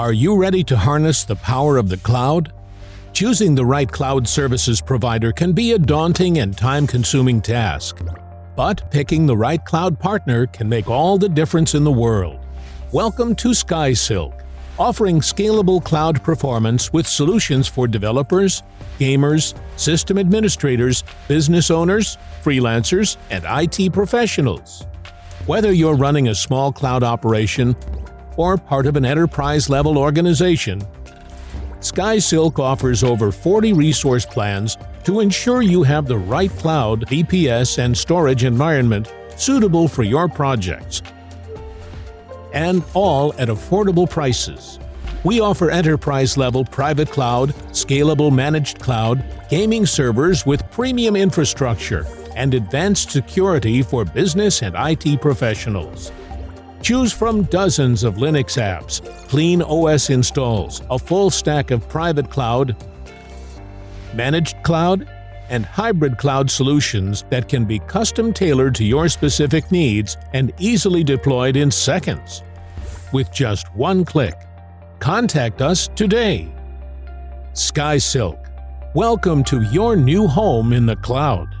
Are you ready to harness the power of the cloud? Choosing the right cloud services provider can be a daunting and time-consuming task. But picking the right cloud partner can make all the difference in the world. Welcome to SkySilk, offering scalable cloud performance with solutions for developers, gamers, system administrators, business owners, freelancers, and IT professionals. Whether you're running a small cloud operation or part of an enterprise-level organization, SkySilk offers over 40 resource plans to ensure you have the right cloud, VPS, and storage environment suitable for your projects. And all at affordable prices. We offer enterprise-level private cloud, scalable managed cloud, gaming servers with premium infrastructure, and advanced security for business and IT professionals. Choose from dozens of Linux apps, clean OS installs, a full stack of private cloud, managed cloud, and hybrid cloud solutions that can be custom tailored to your specific needs and easily deployed in seconds. With just one click. Contact us today. SkySilk. Welcome to your new home in the cloud.